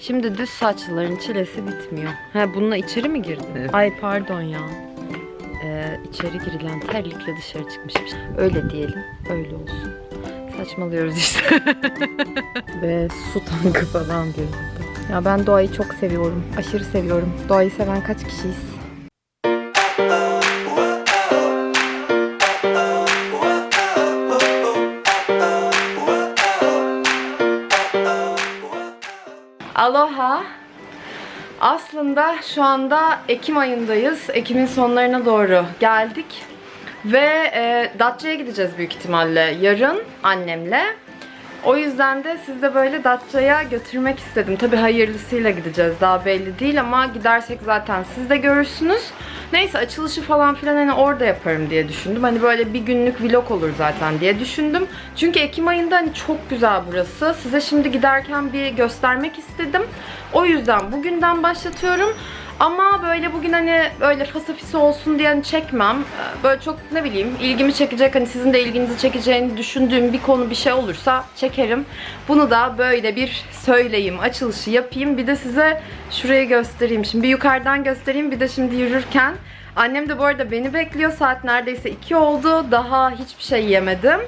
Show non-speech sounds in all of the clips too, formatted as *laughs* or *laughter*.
Şimdi düz saçlıların çilesi bitmiyor. Ha bununla içeri mi girdin? Evet. Ay pardon ya. Ee, içeri girilen terlikle dışarı çıkmışım. Öyle diyelim. Öyle olsun. Saçmalıyoruz işte. *laughs* Ve su tankı falan görüldü. Ya ben doğayı çok seviyorum. Aşırı seviyorum. Doğayı seven kaç kişiyiz? Aloha. Aslında şu anda Ekim ayındayız. Ekim'in sonlarına doğru geldik. Ve e, Datça'ya gideceğiz büyük ihtimalle yarın annemle. O yüzden de sizi de böyle Datça'ya götürmek istedim. Tabi hayırlısıyla gideceğiz daha belli değil ama gidersek zaten siz de görürsünüz. Neyse açılışı falan filan hani orada yaparım diye düşündüm. Hani böyle bir günlük vlog olur zaten diye düşündüm. Çünkü Ekim ayında hani çok güzel burası. Size şimdi giderken bir göstermek istedim. O yüzden bugünden başlatıyorum. Ama böyle bugün hani böyle fasafisi olsun diye hani çekmem. Böyle çok ne bileyim ilgimi çekecek hani sizin de ilginizi çekeceğini düşündüğüm bir konu bir şey olursa çekerim. Bunu da böyle bir söyleyeyim, açılışı yapayım. Bir de size şurayı göstereyim. Şimdi bir yukarıdan göstereyim bir de şimdi yürürken. Annem de bu arada beni bekliyor. Saat neredeyse 2 oldu. Daha hiçbir şey yemedim.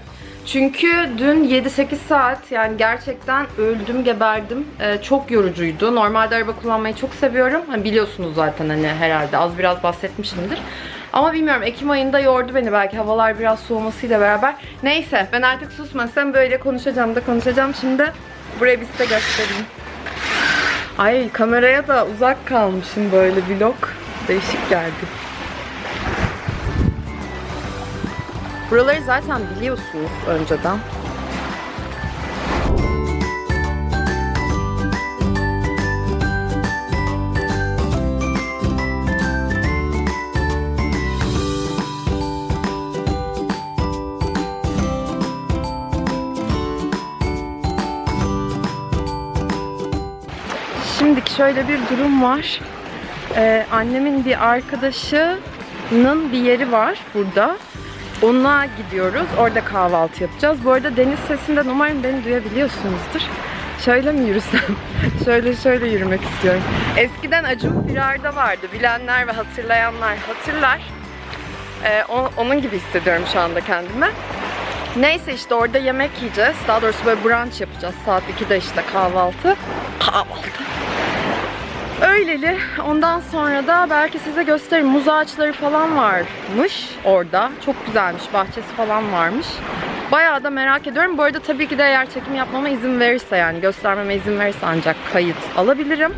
Çünkü dün 7-8 saat yani gerçekten öldüm geberdim. Ee, çok yorucuydu. Normalde araba kullanmayı çok seviyorum. Hani biliyorsunuz zaten hani herhalde az biraz bahsetmişimdir. Ama bilmiyorum Ekim ayında yordu beni belki havalar biraz soğumasıyla beraber. Neyse ben artık susmasam böyle konuşacağım da konuşacağım. Şimdi buraya bir size göstereyim. Ay kameraya da uzak kalmışım böyle vlog. Değişik geldi. Buraları zaten biliyorsunuz önceden. Şimdiki şöyle bir durum var. Ee, annemin bir arkadaşının bir yeri var burada. Ona gidiyoruz. Orada kahvaltı yapacağız. Bu arada deniz sesinden umarım beni duyabiliyorsunuzdur. Şöyle mi yürüsem? *laughs* şöyle şöyle yürümek istiyorum. Eskiden Acun Firar'da vardı. Bilenler ve hatırlayanlar hatırlar. Ee, onun gibi hissediyorum şu anda kendimi. Neyse işte orada yemek yiyeceğiz. Daha doğrusu böyle brunch yapacağız. Saat 2'de işte kahvaltı. Kahvaltı. Öyleli. Ondan sonra da belki size gösteririm. Muz ağaçları falan varmış orada. Çok güzelmiş. Bahçesi falan varmış. Bayağı da merak ediyorum. Bu arada tabii ki de eğer çekim yapmama izin verirse yani göstermeme izin verirse ancak kayıt alabilirim.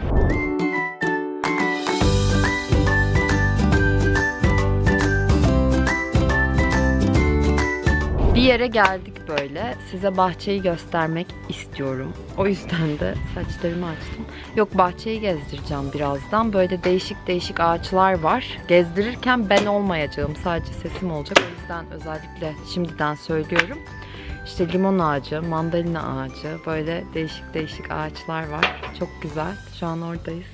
Bir yere geldik böyle. Size bahçeyi göstermek istiyorum. O yüzden de saçlarımı açtım. Yok bahçeyi gezdireceğim birazdan. Böyle değişik değişik ağaçlar var. Gezdirirken ben olmayacağım. Sadece sesim olacak. O yüzden özellikle şimdiden söylüyorum. İşte limon ağacı, mandalina ağacı, böyle değişik değişik ağaçlar var. Çok güzel. Şu an oradayız.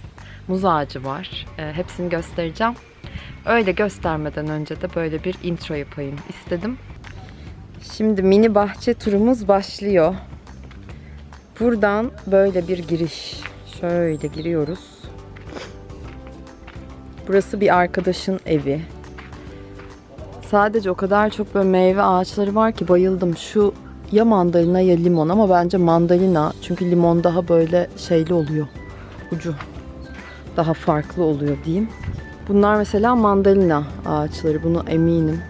Muz ağacı var. Ee, hepsini göstereceğim. Öyle göstermeden önce de böyle bir intro yapayım istedim. Şimdi mini bahçe turumuz başlıyor. Buradan böyle bir giriş. Şöyle giriyoruz. Burası bir arkadaşın evi. Sadece o kadar çok böyle meyve ağaçları var ki bayıldım. Şu ya mandalina ya limon ama bence mandalina. Çünkü limon daha böyle şeyli oluyor. Ucu daha farklı oluyor diyeyim. Bunlar mesela mandalina ağaçları. Bunu eminim.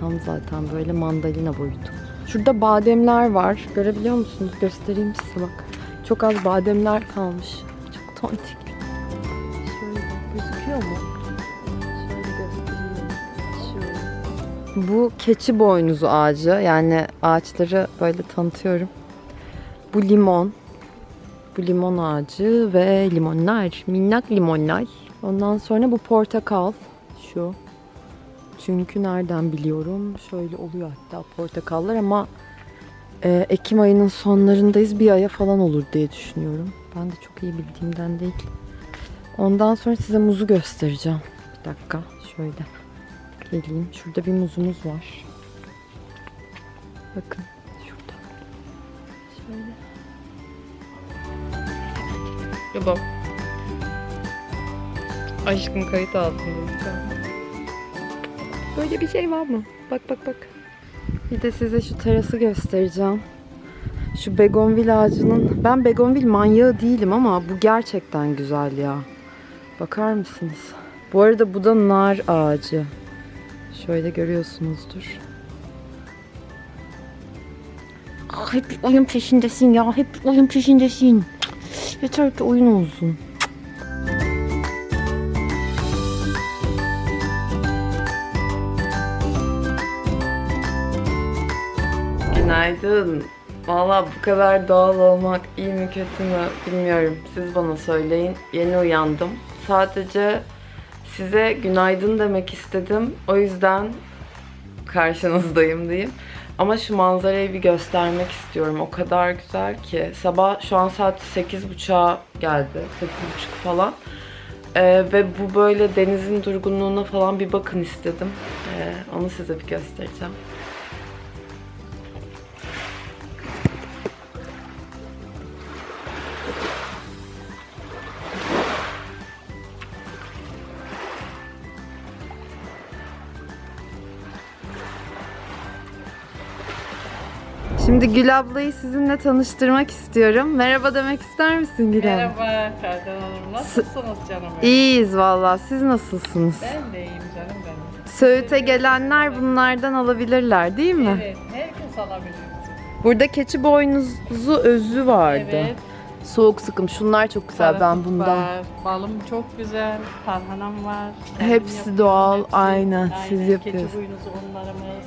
Tam zaten böyle mandalina boyutu. Şurada bademler var. Görebiliyor musunuz? Göstereyim size bak. Çok az bademler kalmış. Çok tontik. Şöyle gözüküyor mu? Bu keçi boynuzu ağacı. Yani ağaçları böyle tanıtıyorum. Bu limon. Bu limon ağacı ve limonlar. Minnak limonlar. Ondan sonra bu portakal. Şu. Çünkü nereden biliyorum? Şöyle oluyor hatta portakallar ama e, Ekim ayının sonlarındayız. Bir aya falan olur diye düşünüyorum. Ben de çok iyi bildiğimden değil. Ondan sonra size muzu göstereceğim. Bir dakika. Şöyle. Geleyim. Şurada bir muzumuz var. Bakın. Şurada. Şöyle. Ya bak. Aşkım kayıt altında. Böyle bir şey var mı? Bak bak bak. Bir de size şu terası göstereceğim. Şu begonvil ağacının... Ben begonvil manyağı değilim ama bu gerçekten güzel ya. Bakar mısınız? Bu arada bu da nar ağacı. Şöyle görüyorsunuzdur. Ah, hep oyun peşindesin ya. Hep oyun peşindesin. Yeter ki oyun olsun. Günaydın. Valla bu kadar doğal olmak iyi mi kötü mü bilmiyorum. Siz bana söyleyin. Yeni uyandım. Sadece size günaydın demek istedim. O yüzden karşınızdayım diyeyim. Ama şu manzarayı bir göstermek istiyorum. O kadar güzel ki. Sabah şu an saat 8.30'a geldi. 8.30 falan. Ee, ve bu böyle denizin durgunluğuna falan bir bakın istedim. Ee, onu size bir göstereceğim. Şimdi Gül ablayı sizinle tanıştırmak istiyorum. Merhaba demek ister misin Gül abla? Merhaba Ferdan Hanım. Nasılsınız canım benim? İyiyiz valla. Siz nasılsınız? Ben de iyiyim canım benim. Söğüt'e gelenler bunlardan alabilirler değil mi? Evet, herkes alabilir. Burada keçi boynuzu özü vardı. Evet. Soğuk sıkım. Şunlar çok güzel. Ben salatalık bundan. Var, balım çok güzel, tarhanam var. Hepsi doğal, aynen, siz Keçi yapıyorsunuz. boynuzu unlarımız,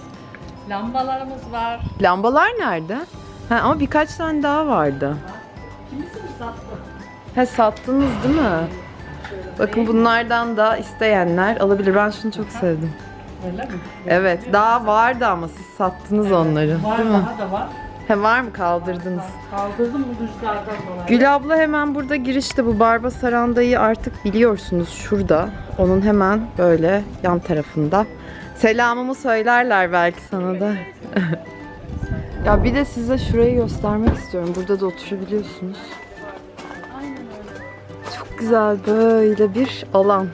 lambalarımız var. Lambalar nerede? Ha, ama birkaç tane daha vardı. Kimisini sattım. Ha sattınız değil mi? Bakın bunlardan da isteyenler alabilir. Ben şunu çok sevdim. Öyle mi? Evet, daha vardı ama siz sattınız onları. Var değil mi? daha da var. He var mı kaldırdınız? Kaldırdım bu rüzgardan dolayı. Gül abla hemen burada girişte bu Barba Saranda'yı artık biliyorsunuz şurada. Onun hemen böyle yan tarafında. Selamımı söylerler belki sana da. *laughs* ya bir de size şurayı göstermek istiyorum. Burada da oturabiliyorsunuz. Çok güzel böyle bir alan.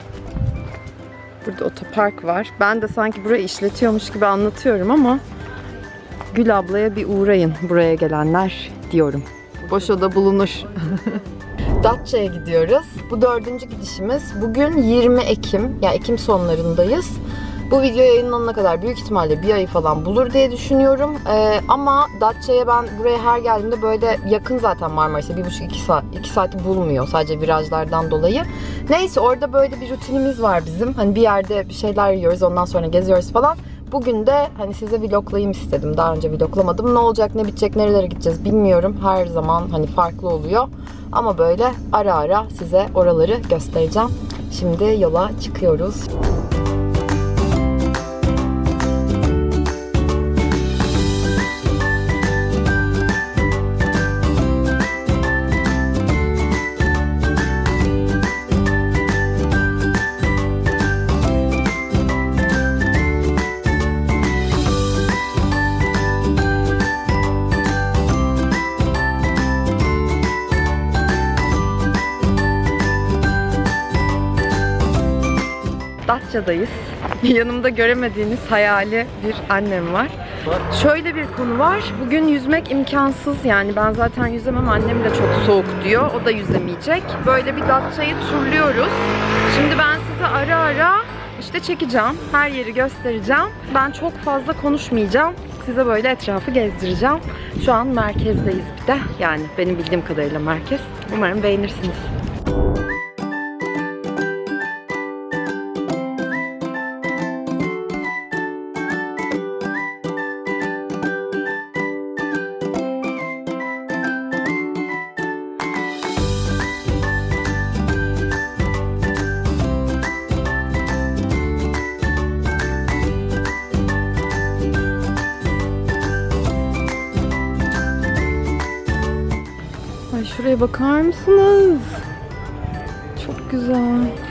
Burada otopark var. Ben de sanki burayı işletiyormuş gibi anlatıyorum ama Gül ablaya bir uğrayın buraya gelenler diyorum. Boş oda bulunur. *laughs* Datça'ya gidiyoruz. Bu dördüncü gidişimiz. Bugün 20 Ekim, yani Ekim sonlarındayız. Bu video yayınlanana kadar büyük ihtimalle bir ayı falan bulur diye düşünüyorum. Ee, ama Datça'ya ben buraya her geldiğimde böyle yakın zaten Marmaris'e bir buçuk iki saat, iki saati bulmuyor sadece virajlardan dolayı. Neyse orada böyle bir rutinimiz var bizim. Hani bir yerde bir şeyler yiyoruz ondan sonra geziyoruz falan. Bugün de hani size vloglayayım istedim. Daha önce vloglamadım. Ne olacak, ne bitecek, nerelere gideceğiz bilmiyorum. Her zaman hani farklı oluyor. Ama böyle ara ara size oraları göstereceğim. Şimdi yola çıkıyoruz. Datça'dayız. Yanımda göremediğiniz hayali bir annem var. Şöyle bir konu var. Bugün yüzmek imkansız yani ben zaten yüzemem annem de çok soğuk diyor. O da yüzemeyecek. Böyle bir Datça'yı turluyoruz. Şimdi ben size ara ara işte çekeceğim. Her yeri göstereceğim. Ben çok fazla konuşmayacağım. Size böyle etrafı gezdireceğim. Şu an merkezdeyiz bir de. Yani benim bildiğim kadarıyla merkez. Umarım beğenirsiniz. Şuraya bakar mısınız? Çok güzel.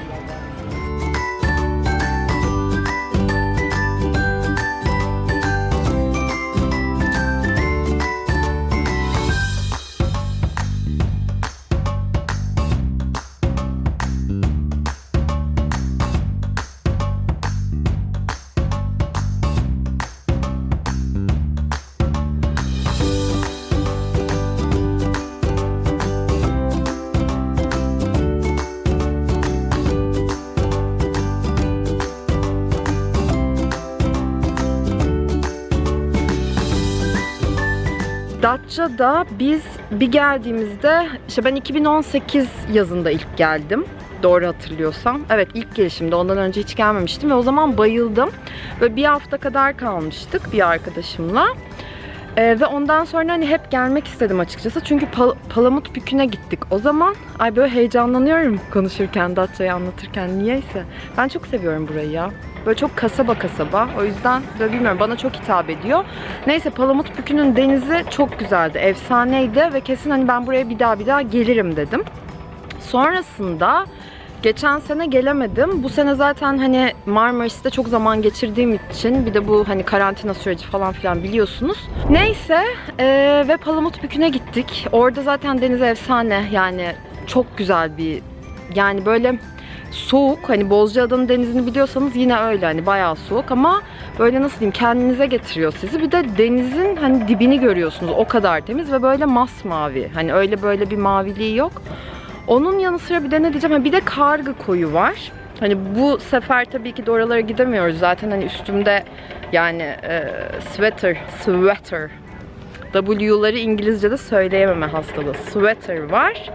Datça'da biz bir geldiğimizde işte ben 2018 yazında ilk geldim. Doğru hatırlıyorsam. Evet ilk gelişimde ondan önce hiç gelmemiştim ve o zaman bayıldım. Böyle bir hafta kadar kalmıştık bir arkadaşımla. Ee, ve ondan sonra hani hep gelmek istedim açıkçası. Çünkü Pal- Palamut Bükü'ne gittik. O zaman ay böyle heyecanlanıyorum konuşurken, Datça'yı anlatırken niyeyse. Ben çok seviyorum burayı ya. Böyle çok kasaba kasaba. O yüzden böyle bilmiyorum bana çok hitap ediyor. Neyse Palamut Bükü'nün denizi çok güzeldi. Efsaneydi ve kesin hani ben buraya bir daha bir daha gelirim dedim. Sonrasında geçen sene gelemedim. Bu sene zaten hani Marmaris'te çok zaman geçirdiğim için bir de bu hani karantina süreci falan filan biliyorsunuz. Neyse eee, ve Palamut Bükü'ne gittik. Orada zaten deniz efsane yani çok güzel bir yani böyle soğuk hani Bozcaada'nın denizini biliyorsanız yine öyle hani bayağı soğuk ama böyle nasıl diyeyim kendinize getiriyor sizi. Bir de denizin hani dibini görüyorsunuz o kadar temiz ve böyle masmavi. Hani öyle böyle bir maviliği yok. Onun yanı sıra bir de ne diyeceğim? Bir de kargı koyu var. Hani bu sefer tabii ki de oralara gidemiyoruz. Zaten hani üstümde yani e, sweater, sweater W'ları İngilizce'de söyleyememe hastalığı. Sweater var.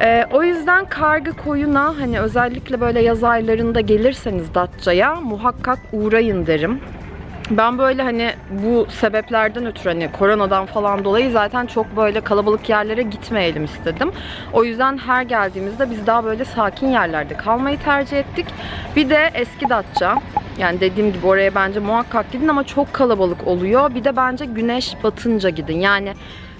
E, o yüzden kargı koyuna hani özellikle böyle yaz aylarında gelirseniz Datça'ya muhakkak uğrayın derim. Ben böyle hani bu sebeplerden ötürü hani koronadan falan dolayı zaten çok böyle kalabalık yerlere gitmeyelim istedim. O yüzden her geldiğimizde biz daha böyle sakin yerlerde kalmayı tercih ettik. Bir de eski Datça. Yani dediğim gibi oraya bence muhakkak gidin ama çok kalabalık oluyor. Bir de bence güneş batınca gidin. Yani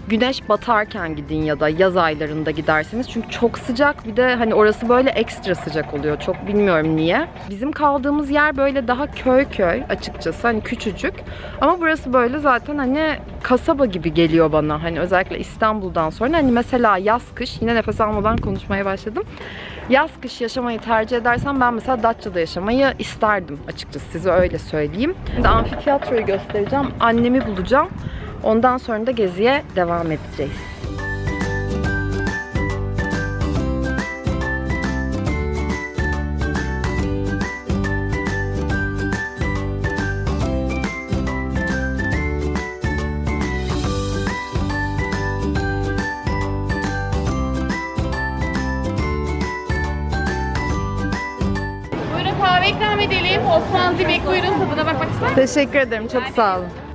güneş batarken gidin ya da yaz aylarında giderseniz. Çünkü çok sıcak bir de hani orası böyle ekstra sıcak oluyor. Çok bilmiyorum niye. Bizim kaldığımız yer böyle daha köy köy açıkçası hani küçücük. Ama burası böyle zaten hani kasaba gibi geliyor bana. Hani özellikle İstanbul'dan sonra hani mesela yaz kış yine nefes almadan konuşmaya başladım. Yaz kış yaşamayı tercih edersem ben mesela Datça'da yaşamayı isterdim açıkçası size öyle söyleyeyim. Şimdi amfiteyatroyu göstereceğim. Annemi bulacağım. Ondan sonra da geziye devam edeceğiz. Buyurun kahve ikram edelim. Osmanlı Dibek buyurun tadına bakmak ister misiniz? Teşekkür ederim. Çok sağ olun.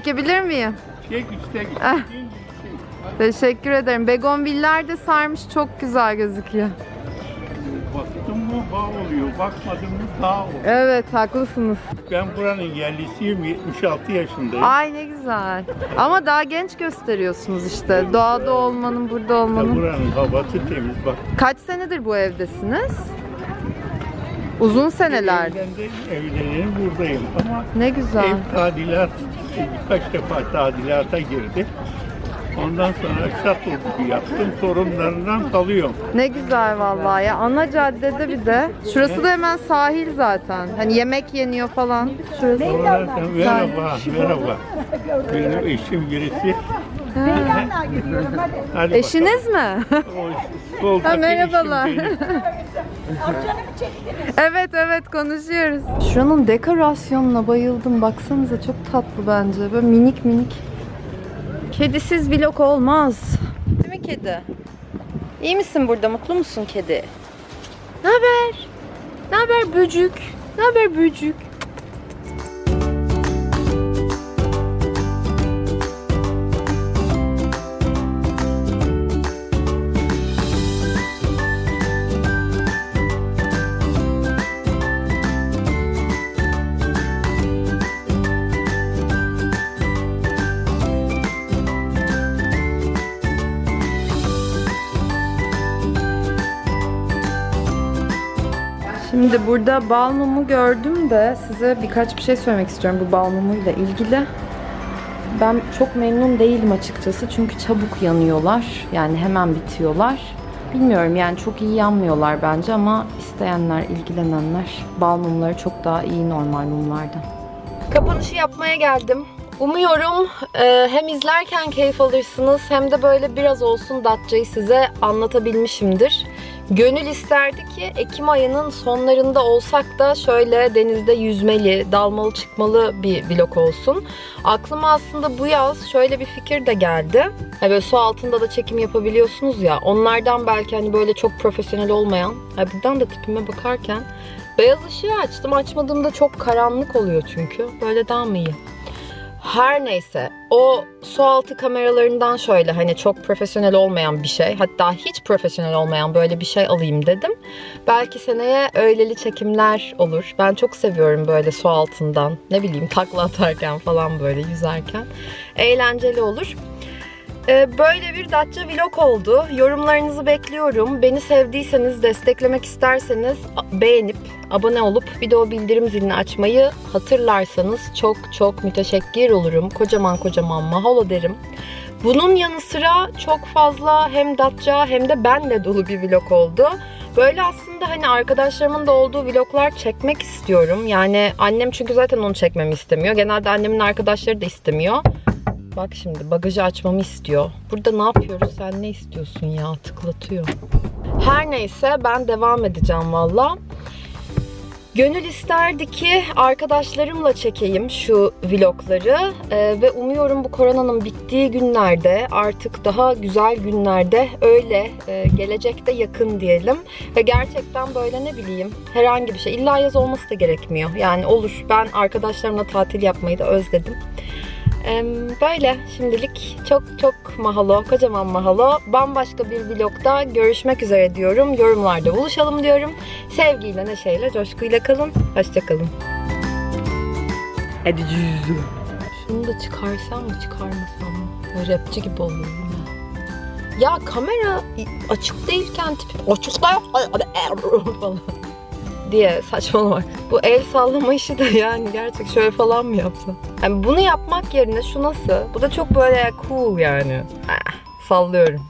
Çekebilir miyim? Çek işte. Ah. Teşekkür ederim. Begonviller de sarmış çok güzel gözüküyor. Baktın mı bağ oluyor, bakmadın mı dağ oluyor. Evet haklısınız. Ben buranın yerlisiyim, 76 yaşındayım. Ay ne güzel. Ama daha genç gösteriyorsunuz işte. Doğada olmanın, burada Ya olmanın. buranın havası temiz. Bak Kaç senedir bu evdesiniz? Uzun seneler. evden de evlenelim buradayım ama Ne güzel. ev tadilat, birkaç defa tadilata girdi. Ondan sonra şato gibi yaptım, sorunlarından kalıyorum. Ne güzel vallahi ya. Ana caddede bir de. Şurası da hemen sahil zaten. Hani yemek yeniyor falan. Şurası. Sen merhaba, merhaba. Benim eşim birisi. Hadi Eşiniz mi? O Ha, merhabalar. eşim benim. Evet evet konuşuyoruz. Şuranın dekorasyonuna bayıldım. Baksanıza çok tatlı bence. Böyle minik minik. Kedisiz vlog olmaz. Değil mi kedi? İyi misin burada? Mutlu musun kedi? Ne haber? Ne haber böcük? Ne haber böcük? Şimdi burada bal mumu gördüm de size birkaç bir şey söylemek istiyorum bu bal mumuyla ilgili. Ben çok memnun değilim açıkçası çünkü çabuk yanıyorlar. Yani hemen bitiyorlar. Bilmiyorum yani çok iyi yanmıyorlar bence ama isteyenler, ilgilenenler bal mumları çok daha iyi normal mumlardan. Kapanışı yapmaya geldim. Umuyorum e, hem izlerken keyif alırsınız hem de böyle biraz olsun Datça'yı size anlatabilmişimdir. Gönül isterdi ki Ekim ayının sonlarında olsak da şöyle denizde yüzmeli, dalmalı çıkmalı bir vlog olsun. Aklıma aslında bu yaz şöyle bir fikir de geldi. Ha böyle su altında da çekim yapabiliyorsunuz ya. Onlardan belki hani böyle çok profesyonel olmayan. Ha buradan da tipime bakarken beyaz ışığı açtım. Açmadığımda çok karanlık oluyor çünkü. Böyle daha mı iyi? Her neyse o su altı kameralarından şöyle hani çok profesyonel olmayan bir şey hatta hiç profesyonel olmayan böyle bir şey alayım dedim. Belki seneye öyleli çekimler olur. Ben çok seviyorum böyle su altından ne bileyim takla atarken falan böyle yüzerken. Eğlenceli olur. Ee, Böyle bir Datça vlog oldu. Yorumlarınızı bekliyorum. Beni sevdiyseniz, desteklemek isterseniz beğenip, abone olup bir de o bildirim zilini açmayı hatırlarsanız çok çok müteşekkir olurum. Kocaman kocaman mahalo derim. Bunun yanı sıra çok fazla hem Datça hem de benle dolu bir vlog oldu. Böyle aslında hani arkadaşlarımın da olduğu vloglar çekmek istiyorum. Yani annem çünkü zaten onu çekmemi istemiyor. Genelde annemin arkadaşları da istemiyor. Bak şimdi bagajı açmamı istiyor. Burada ne yapıyoruz? Sen ne istiyorsun ya? Tıklatıyor. Her neyse ben devam edeceğim valla. Gönül isterdi ki arkadaşlarımla çekeyim şu vlogları Ee, ve umuyorum bu koronanın bittiği günlerde artık daha güzel günlerde öyle e, gelecekte yakın diyelim ve gerçekten böyle ne bileyim herhangi bir şey illa yaz olması da gerekmiyor yani olur ben arkadaşlarımla tatil yapmayı da özledim. Böyle şimdilik çok çok mahalo, kocaman mahalo. Bambaşka bir vlogda görüşmek üzere diyorum. Yorumlarda buluşalım diyorum. Sevgiyle, neşeyle, coşkuyla kalın. Hoşçakalın. Hadi cüzü. Şunu da çıkarsam mı çıkarmasam mı? Rapçi gibi oluyorum ya. Ya kamera açık değilken tipi açık da *laughs* falan diye saçmalamak. Bu el sallama işi de yani gerçek şöyle falan mı yapsam? Yani bunu yapmak yerine şu nasıl? Bu da çok böyle cool yani. Ah, sallıyorum.